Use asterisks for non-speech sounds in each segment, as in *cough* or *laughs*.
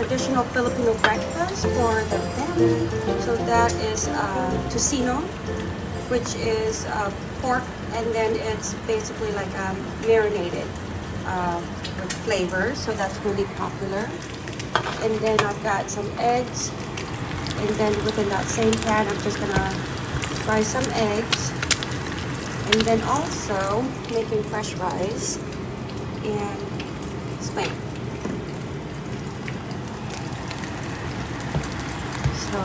traditional Filipino breakfast for the family. So that is uh, which is uh, pork, and then it's basically like um, marinated uh, with flavor. So that's really popular. And then I've got some eggs. And then within that same pan, I'm just gonna fry some eggs. And then also making fresh rice and spam. So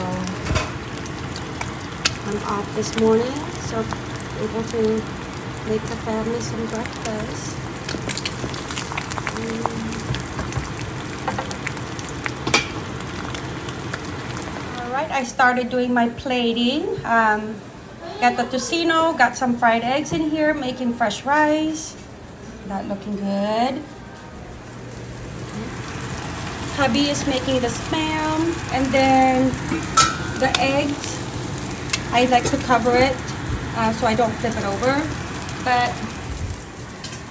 I'm off this morning, so able to make the family some breakfast. All right, I started doing my plating. Um, got the tocino, got some fried eggs in here, making fresh rice. That looking good. Hubby is making the spam and then the eggs. I like to cover it uh, so I don't flip it over. But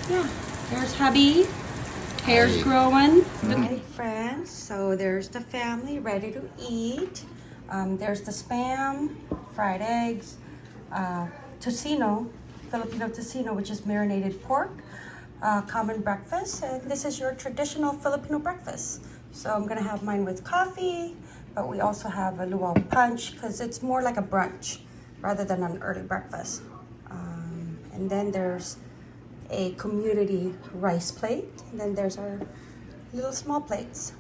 yeah, there's hubby. Hair's growing. Hi friends, so there's the family ready to eat. Um, there's the spam, fried eggs, uh, tocino, Filipino tocino, which is marinated pork, uh, common breakfast. And this is your traditional Filipino breakfast. So I'm gonna have mine with coffee, but we also have a luau punch because it's more like a brunch rather than an early breakfast. Um, and then there's a community rice plate. And then there's our little small plates.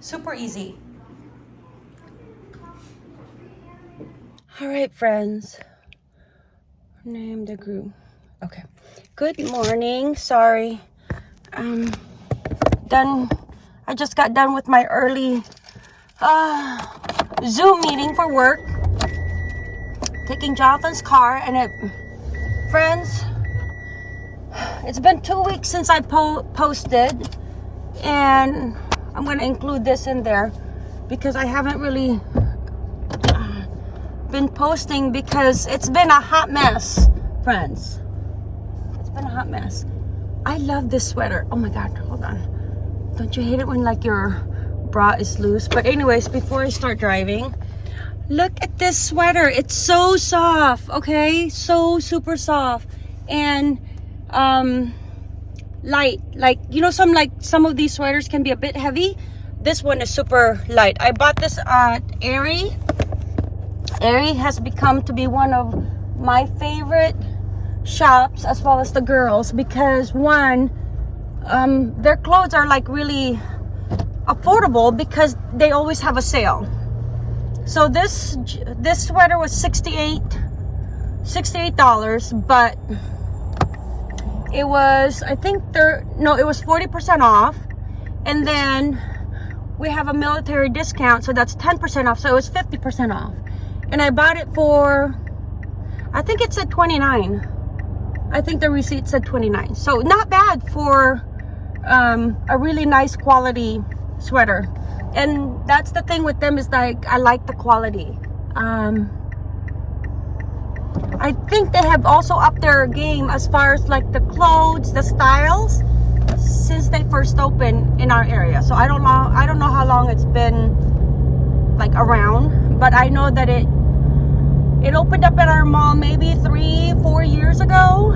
Super easy. All right, friends. Name the group. Okay. Good morning. Sorry. Um, done. I just got done with my early uh, Zoom meeting for work. Taking Jonathan's car and it, friends, it's been two weeks since I po posted and I'm going to include this in there because I haven't really uh, been posting because it's been a hot mess, friends. It's been a hot mess. I love this sweater. Oh my God, hold on. Don't you hate it when like your bra is loose? But anyways, before I start driving, look at this sweater. It's so soft, okay? So super soft. And um light like you know some like some of these sweaters can be a bit heavy this one is super light i bought this at Aerie Aerie has become to be one of my favorite shops as well as the girls because one um their clothes are like really affordable because they always have a sale. So this this sweater was 68 68 dollars but it was i think there no it was 40 percent off. And then we have a military discount so that's 10 percent off. So it was 50 percent off. And i bought it for i think it said 29 i think the receipt said 29 so not bad for um, a really nice quality sweater and that's the thing with them is like i like the quality um, I think they have also upped their game as far as like the clothes, the styles since they first opened in our area. So I don't know I don't know how long it's been like around, but I know that it it opened up at our mall maybe three, four years ago.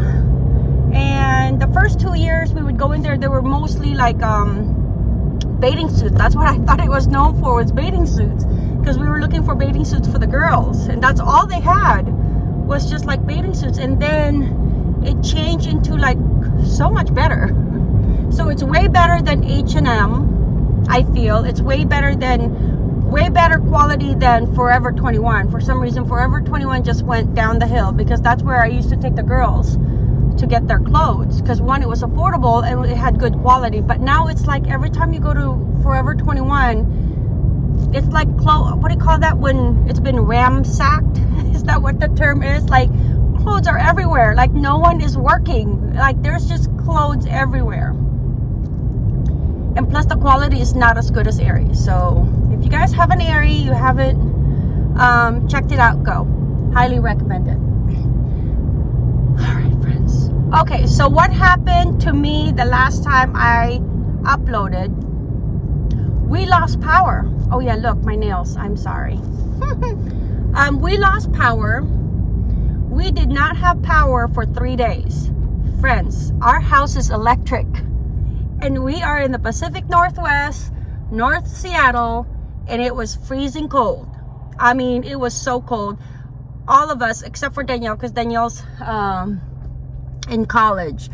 And the first two years we would go in there, they were mostly like um bathing suits. That's what I *laughs* thought it was known for was bathing suits. Because we were looking for bathing suits for the girls. And that's all they had was just like bathing suits and then it changed into like so much better *laughs* so it's way better than H&M I feel it's way better than way better quality than Forever 21 for some reason Forever 21 just went down the hill because that's where I used to take the girls to get their clothes because one it was affordable and it had good quality but now it's like every time you go to Forever 21 it's like clothes what do you call that when it's been ramsacked? *laughs* Is that what the term is? Like clothes are everywhere. Like no one is working. Like there's just clothes everywhere. And plus the quality is not as good as Aerie. So if you guys have an Aerie you haven't um, checked it out. Go. Highly recommend it okay so what happened to me the last time I uploaded we lost power. Oh yeah, look, my nails. I'm sorry. *laughs* um, we lost power. We did not have power for three days. Friends, our house is electric. And we are in the Pacific Northwest, North Seattle, and it was freezing cold. I mean, it was so cold. All of us, except for Danielle, because Danielle's um, in college.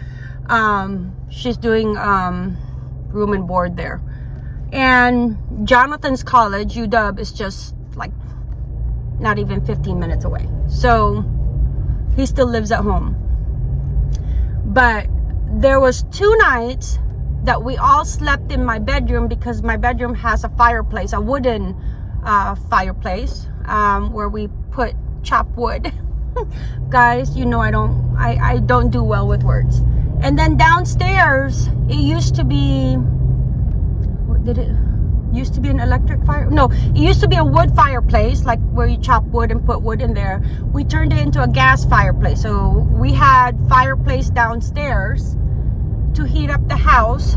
Um, she's doing um, room and board there. And Jonathan's college, UW, is just like not even 15 minutes away. So he still lives at home. But there was two nights that we all slept in my bedroom because my bedroom has a fireplace, a wooden uh, fireplace um, where we put chopped wood. *laughs* *laughs* Guys, you know I don't I, I don't do well with words. And then downstairs, it used to be what did it used to be an electric fire no it used to be a wood fireplace like where you chop wood and put wood in there. We turned it into a gas fireplace. So we had fireplace downstairs to heat up the house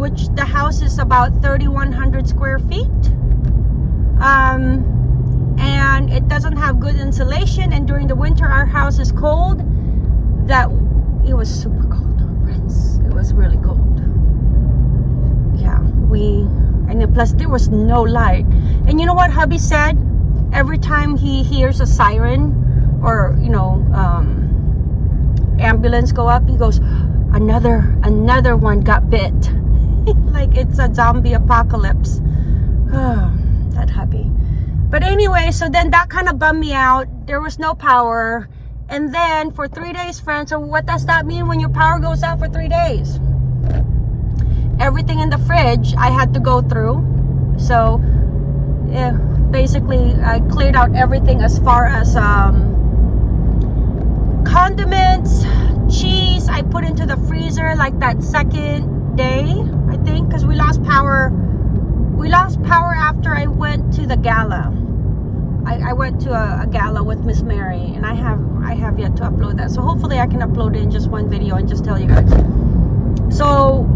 which the house is about 3100 square feet. Um, and it doesn't have good insulation. And during the winter our house is cold. That it was super cold friends. It was really cold. Yeah we and plus there was no light. And you know what hubby said? Every time he hears a siren or you know um, ambulance go up he goes another another one got bit. *laughs* Like it's a zombie apocalypse. *sighs* That hubby but anyway so then that kind of bummed me out. There was no power. And then for three days friends so what does that mean when your power goes out for three days? Everything in the fridge I had to go through. So yeah, basically I cleared out everything as far as um, condiments, cheese. I put into the freezer like that second day I think because we lost power we lost power after I went to the gala I, I went to a, a gala with Miss Mary and I have I have yet to upload that so hopefully I can upload it in just one video and just tell you guys so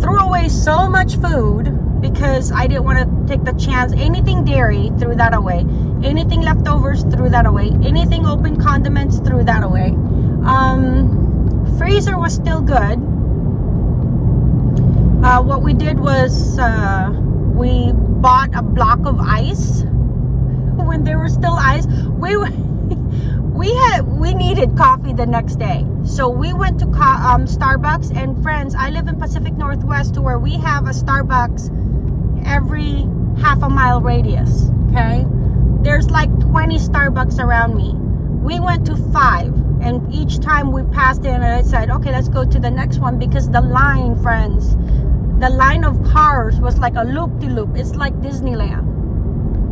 threw away so much food because I didn't want to take the chance. Anything dairy, threw that away. Anything leftovers, threw that away. Anything open condiments, threw that away. Um, freezer was still good. Uh, what we did was uh, we bought a block of ice. *laughs* When there was still ice. We *laughs* we had we needed coffee the next day. So we went to um, starbucks and friends i live in pacific northwest to where we have a starbucks every half a mile radius okay? There's like 20 starbucks around me. We went to five and each time we passed in and i said okay let's go to the next one because the line friends the line of cars was like a loop-de-loop -loop. it's like disneyland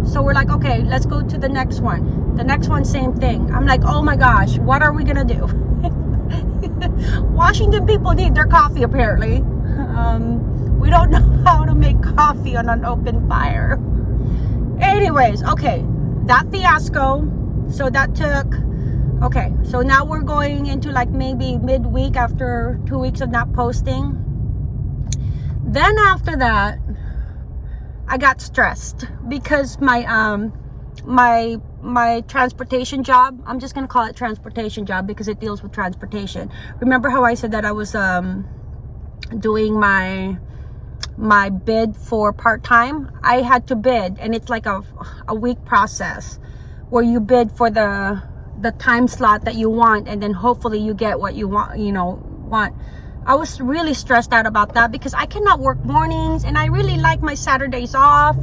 so we're like, okay, let's go to the next one. The next one, same thing. I'm like, oh my gosh, what are we gonna do? *laughs* Washington people need their coffee apparently. *laughs* Um, we don't *laughs* know how to make coffee on an open fire. Anyways, okay, that fiasco. So that took, okay, so now we're going into like maybe midweek after two weeks of not posting. Then after that, I got stressed because my um my my transportation job i'm just gonna call it transportation job because it deals with transportation. Remember how i said that i was um doing my my bid for part-time? I had to bid and it's like a, a week process where you bid for the the time slot that you want and then hopefully you get what you want you know want I was really stressed out about that because I cannot work mornings and I really like my Saturdays off.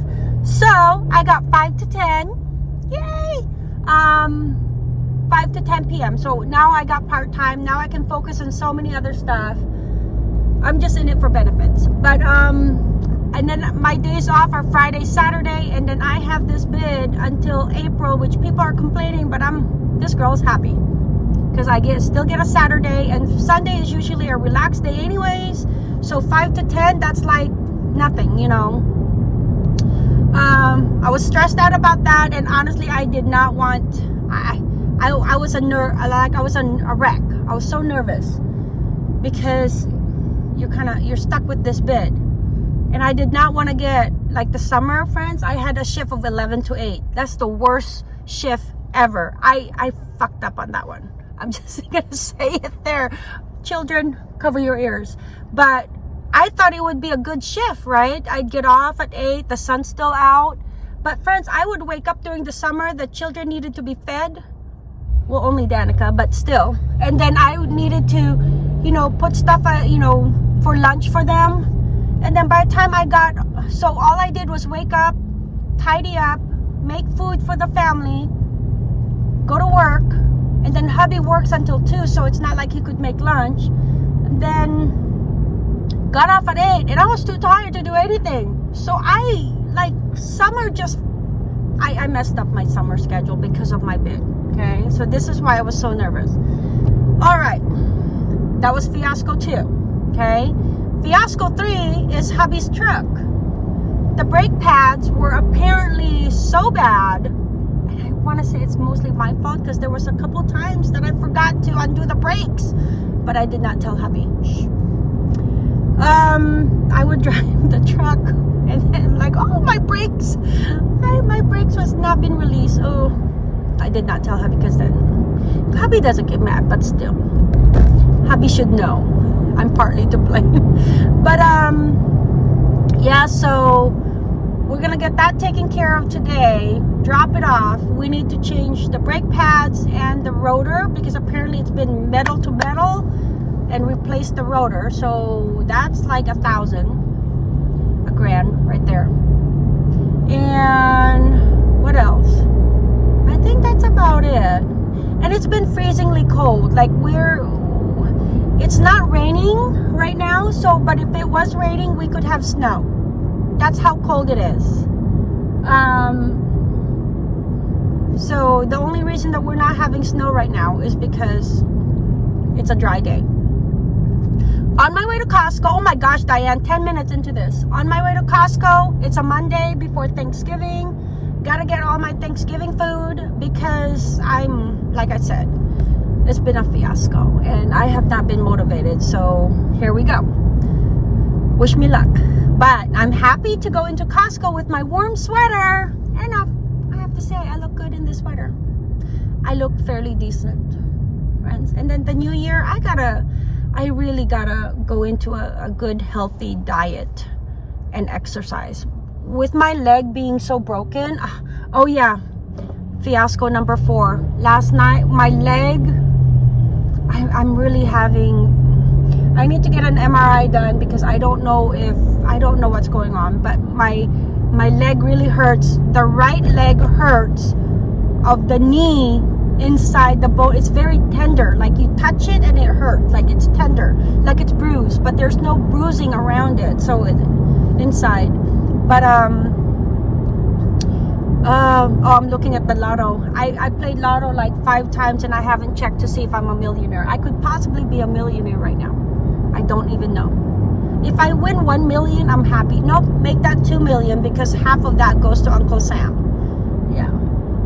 So I got 5 to 10. Yay! Um, 5 to 10 p.m. So now I got part-time. Now I can focus on so many other stuff. I'm just in it for benefits. But, um, and then my days off are Friday, Saturday, and then I have this bid until April, which people are complaining, but I'm, this girl's happy because I get still get a Saturday and Sunday is usually a relaxed day anyways. So 5 to 10, that's like nothing, you know. Um, I was stressed out about that and honestly I did not want I I, I was a ner like I was a, a wreck. I was so nervous because you're kind of you're stuck with this bid and I did not want to get like the summer friends, I had a shift of 11 to 8. That's the worst shift ever. I, I fucked up on that one. I'm *laughs* just gonna say it there. Children, cover your ears. But I thought it would be a good shift, right? I'd get off at 8, the sun's still out. But friends, I would wake up during the summer, the children needed to be fed. Well, only Danica, but still. And then I would needed to, you know, put stuff, uh, you know, for lunch for them. And then by the time I got, so all I did was wake up, tidy up, make food for the family, go to work, and then hubby works until 2, so it's not like he could make lunch. And then got off at 8, and I was too tired to do anything. So I, like, summer just, I, I messed up my summer schedule because of my bid, okay? So this is why I was so nervous. All right, that was fiasco 2, okay? Fiasco 3 is hubby's truck. The brake pads were apparently so bad want to say it's mostly my fault because there was a couple times that I forgot to undo the brakes. But I did not tell hubby. Um, I would *laughs* drive the truck and then I'm like, oh, my brakes. I, my brakes was not been released. Oh, I did not tell hubby because then hubby doesn't get mad, but still. Hubby should know. I'm partly to blame. *laughs* but um, yeah, so we're gonna get that taken care of today. Drop it off. We need to change the brake pads and the rotor because apparently it's been metal to metal and replace the rotor. So that's like a thousand a grand right there. And what else? I think that's about it. And it's been freezingly cold. Like we're it's not raining right now so but if it was raining we could have snow that's how cold it is. Um, so the only reason that we're not having snow right now is because it's a dry day. On my way to Costco, oh my gosh, Diane, 10 minutes into this. On my way to Costco, it's a Monday before Thanksgiving. Gotta get all my Thanksgiving food because I'm, like I said, it's been a fiasco and I have not been motivated. So here we go. Wish me luck. But I'm happy to go into Costco with my warm sweater. And I, have to say, I look good in this sweater. I look fairly decent, friends. And then the new year, I gotta, I really gotta go into a, a good, healthy diet and exercise. With my leg being so broken, uh, oh yeah, fiasco number four. Last night, my leg, I, I'm really having I need to get an MRI done because I don't know if I don't know what's going on but my my leg really hurts. The right leg hurts of the knee inside the bone. It's very tender. Like you touch it and it hurts. Like it's tender. Like it's bruised but there's no bruising around it. So it, inside. But um um, oh, I'm looking at the lotto. I, I played lotto like five times and I haven't checked to see if I'm a millionaire. I could possibly be a millionaire right now. I don't even know. If I win 1 million, I'm happy. Nope, make that 2 million because half of that goes to Uncle Sam. Yeah.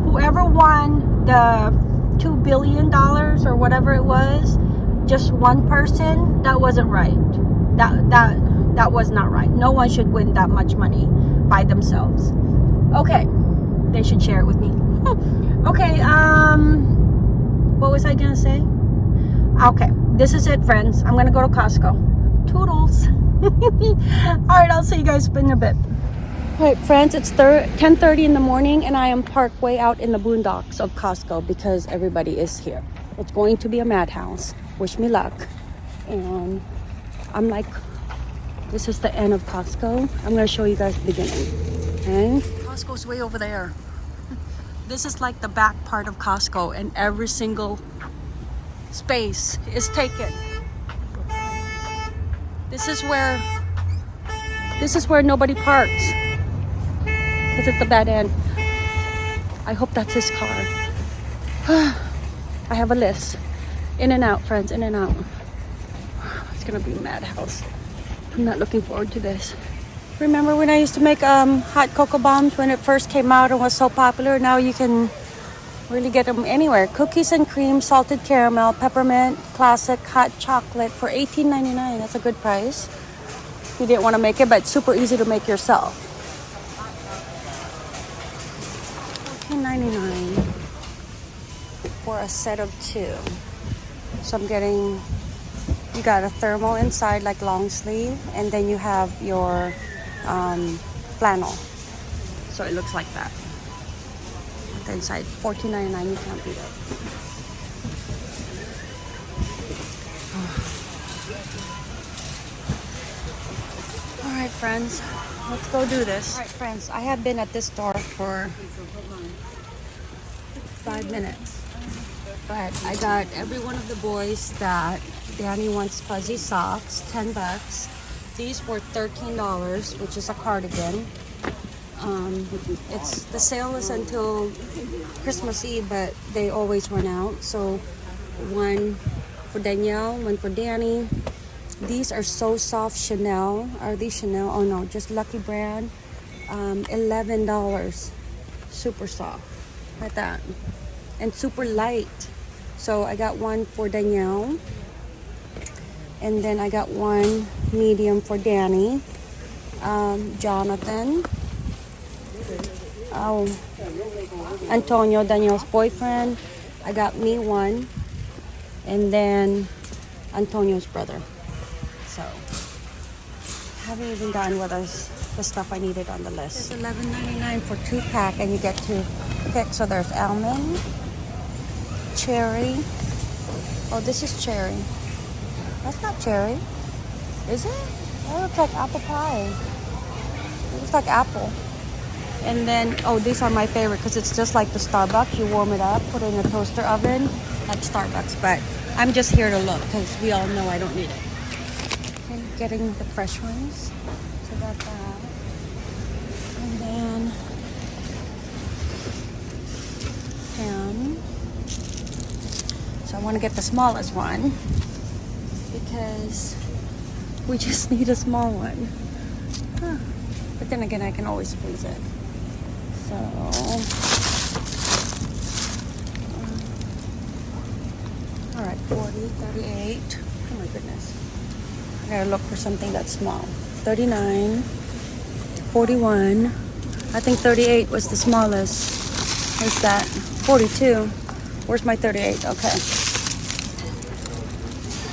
Whoever won the 2 billion dollars or whatever it was, just one person, that wasn't right. That that that was not right. No one should win that much money by themselves. Okay. They should share it with me. *laughs* okay, um what was I going to say? Okay this is it friends. I'm gonna go to costco. Toodles. *laughs* All right i'll see you guys in a bit. All right friends it's 10 30 in the morning and i am parked way out in the boondocks of costco because everybody is here. It's going to be a madhouse. Wish me luck. And i'm like this is the end of costco. I'm going to show you guys the beginning. Okay costco's way over there. *laughs* This is like the back part of costco and every single space is taken. This is where this is where nobody parks because it's the bad end. I hope that's his car. *sighs* I have a list. In and out, friends, in and out. *sighs* It's gonna be madhouse. I'm not looking forward to this. Remember when I used to make um, hot cocoa bombs when it first came out and was so popular? Now you can Really get them anywhere. Cookies and cream, salted caramel, peppermint, classic hot chocolate for $18.99. That's a good price. You didn't want to make it, but super easy to make yourself. $14.99 for a set of two. So I'm getting, you got a thermal inside, like long sleeve, and then you have your um, flannel. So it looks like that. The inside, $14.99, you can't beat it. All right, friends, let's go do this. All right, friends, I have been at this store for five minutes. But I got every one of the boys that Danny wants fuzzy socks, 10 bucks. These were $13, which is a cardigan. Um, it's the sale is until Christmas Eve, but they always run out. So one for Danielle, one for Danny. These are so soft Chanel. Are these Chanel? Oh no, just Lucky Brand. Um, $11. Super soft. Like that. And super light. So I got one for Danielle. And then I got one medium for Danny. Um, Jonathan. Oh, Antonio, Daniel's boyfriend. I got me one. And then Antonio's brother. So, haven't even gotten what is the stuff I needed on the list. It's $11.99 for two pack, and you get to pick. So there's almond, cherry. Oh, this is cherry. That's not cherry, is it? That looks like apple pie. It looks like apple. And then, oh, these are my favorite because it's just like the Starbucks. You warm it up, put it in a toaster oven, like Starbucks. But I'm just here to look because we all know I don't need it Okay, getting the fresh ones. So that. And then ham. So I want to get the smallest one because we just *laughs* need a small one. Huh. But then again, I can always squeeze it. So all right, 40, 38. Oh my goodness. I gotta look for something that's small. 39, 41. I think 38 was the smallest. Where's that? 42. Where's my 38? Okay.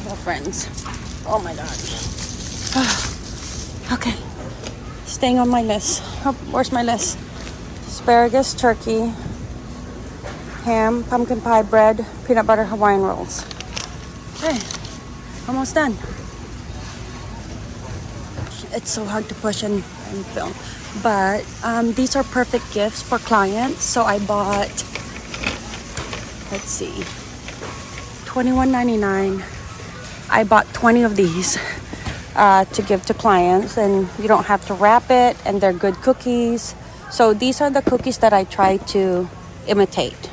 Well, friends. Oh my gosh. *sighs* okay. Staying on my list. Oh, where's my list? Asparagus, turkey, ham, pumpkin pie bread, peanut butter Hawaiian rolls. Okay. Almost done. It's so hard to push and, and film. But um, these are perfect gifts for clients. So I bought let's see 21.99 I bought 20 of these uh, to give to clients. And you don't have to wrap it and they're good cookies so these are the cookies that I try to imitate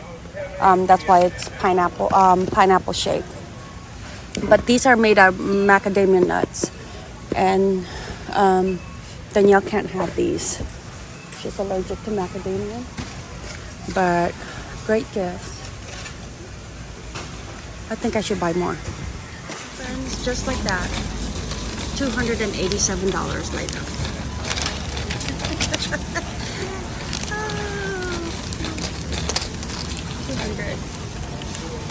um, that's why it's pineapple um, pineapple shape but these are made of macadamia nuts and um, Danielle can't have these. She's allergic to macadamia. But great gift. I think I should buy more. Friends, just like that. $287 later. *laughs* Two hundred.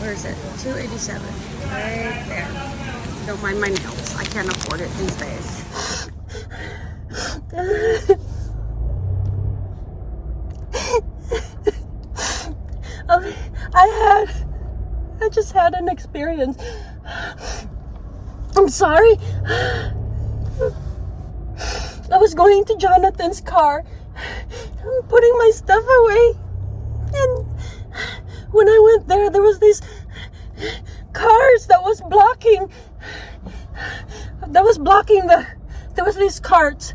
Where is it? 287. Right there. Don't mind my nails. I can't afford it these days. *laughs* I had, I just had an experience. I'm sorry. I was going to Jonathan's car, I'm putting my stuff away, and when I went there, there was these cars that was blocking, that was blocking the, there was these carts.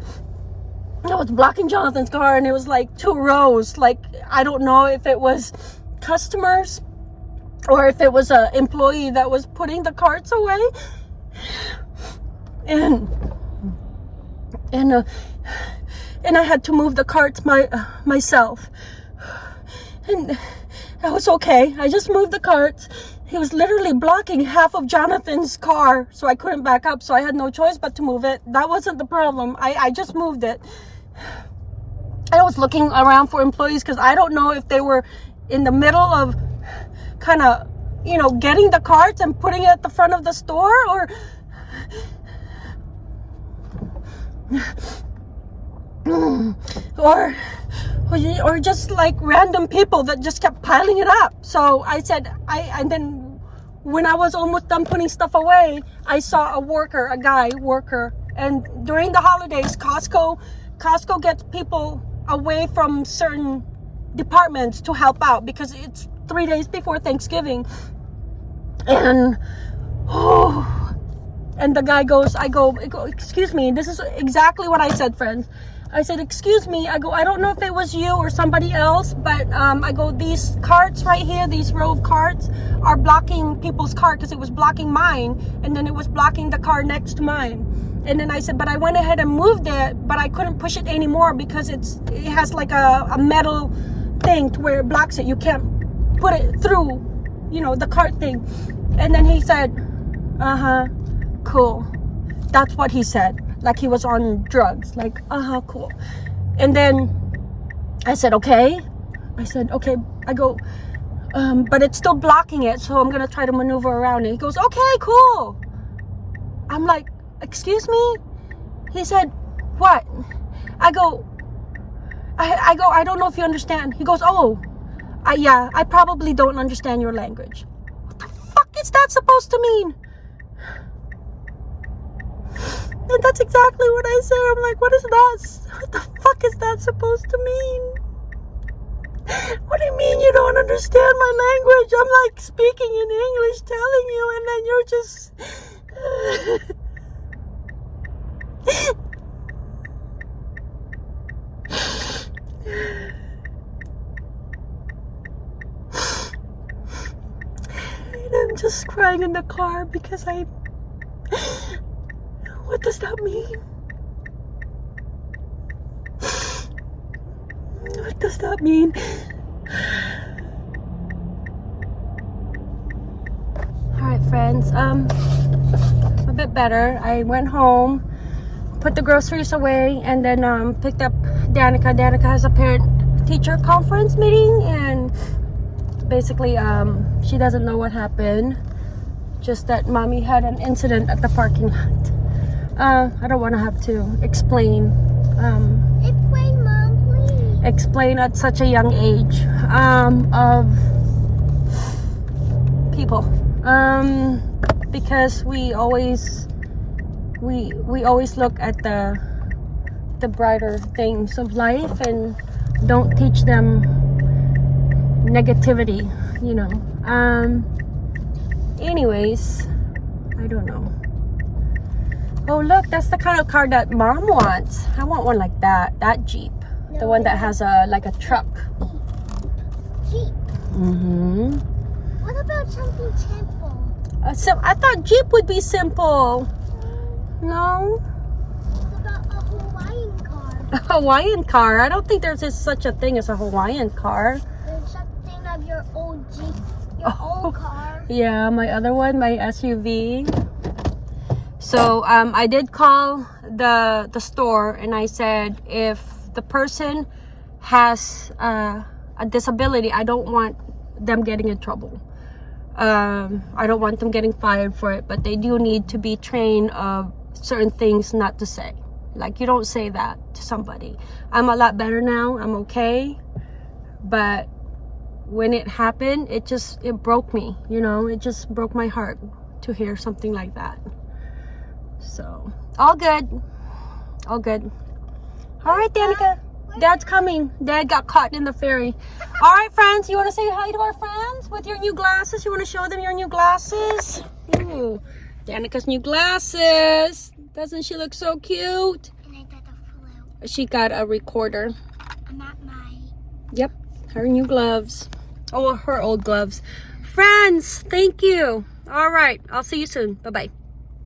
That was blocking Jonathan's car, and it was like two rows. Like I don't know if it was customers or if it was an employee that was putting the carts away. And and uh, and I had to move the carts my uh, myself. And that was okay. I just moved the carts he was literally blocking half of Jonathan's car so I couldn't back up so I had no choice but to move it. That wasn't the problem. I, I just moved it. I was looking around for employees because I don't know if they were in the middle of kind of you know, getting the carts and putting it at the front of the store or Mm. or or or just like random people that just kept piling it up. So I said I and then when I was almost done putting stuff away, I saw a worker, a guy worker, and during the holidays, Costco Costco gets people away from certain departments to help out because it's three days before Thanksgiving. And oh, and the guy goes, I go, excuse me. This is exactly what I said, friends. I said, excuse me. I go, I don't know if it was you or somebody else, but um, I go, these carts right here, these row of carts are blocking people's car because it was blocking mine, and then it was blocking the car next to mine. And then I said, but I went ahead and moved it, but I couldn't push it anymore because it's it has like a, a metal thing to where it blocks it. You can't put it through, you know, the cart thing. And then he said, uh huh, cool. That's what he said. Like he was on drugs. Like, uh huh, cool. And then I said, okay. I said, okay. I go, um, but it's still blocking it, so I'm gonna try to maneuver around it. He goes, okay, cool. I'm like, excuse me? He said, what? I go, I, I go, I don't know if you understand. He goes, oh, I, yeah, I probably don't understand your language. What the fuck is that supposed to mean? And that's exactly what I said. I'm like, what is that? What the fuck is that supposed to mean? What do you mean you don't understand my language? I'm like speaking in English, telling you, and then you're just. And I'm just crying in the car because I. What does that mean? What does that mean? Alright, friends. Um, a bit better. I went home, put the groceries away, and then um, picked up Danica. Danica has a parent teacher conference meeting, and basically, um, she doesn't know what happened. Just that mommy had an incident at the parking lot. Uh, I don't want to have to explain. Um, Explain, Mom, please. explain at such a young age um, of people um, because we always we we always look at the the brighter things of life and don't teach them negativity you know um anyways i don't know oh look that's the kind of car that mom wants i want one like that that jeep the one that has a like a truck. Jeep. Mm-hmm. What about something simple? Uh, so I thought Jeep would be simple. No, What about a Hawaiian car? *laughs* a Hawaiian car. I don't think there's such a thing as a Hawaiian car. There's something of your old Jeep, your Oh. *laughs* old car. Yeah, my other one, my SUV. So um, I did call the the store and I said if the person has uh, a disability, I don't want them getting in trouble. Um, I don't want them getting fired for it, but they do need to be trained of certain things not to say. Like you don't say that to somebody. I'm a lot better now. I'm okay, but when it happened it just it broke me you know it just broke my heart to hear something like that so all good all good all right danica dad's coming dad got caught in the ferry all right friends you want to say hi to our friends with your new glasses you want to show them your new glasses Ooh, danica's new glasses doesn't she look so cute And I got she got a recorder my. Yep, her new gloves. Oh, her old gloves. Friends, thank you. All right, I'll see you soon. Bye bye.